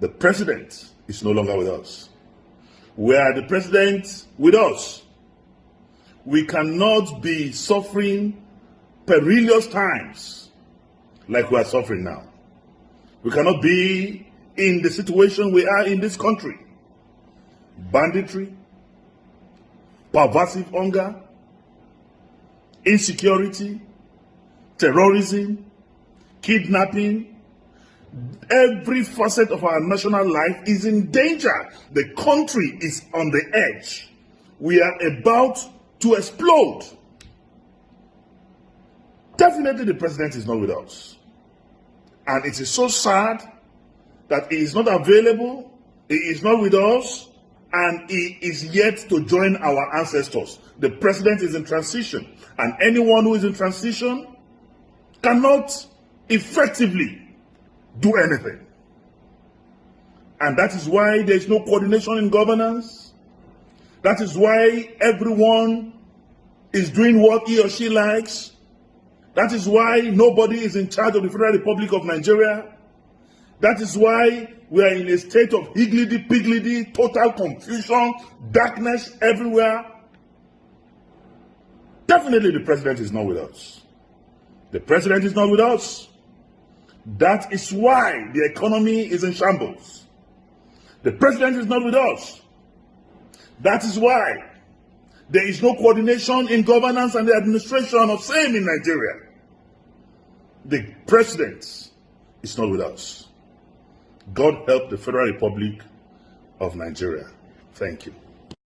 The president is no longer with us. Were the president with us, we cannot be suffering perilous times like we are suffering now. We cannot be in the situation we are in this country. Banditry, pervasive hunger, insecurity, terrorism, kidnapping, every facet of our national life is in danger. The country is on the edge. We are about to explode. Definitely the president is not with us. And it is so sad that he is not available, he is not with us, and he is yet to join our ancestors. The president is in transition, and anyone who is in transition cannot effectively do anything. And that is why there is no coordination in governance. That is why everyone is doing what he or she likes. That is why nobody is in charge of the Federal Republic of Nigeria. That is why we are in a state of higgledy-piggledy, total confusion, darkness everywhere. Definitely the president is not with us. The president is not with us. That is why the economy is in shambles. The president is not with us. That is why there is no coordination in governance and the administration of same in Nigeria. The president is not with us. God help the Federal Republic of Nigeria. Thank you.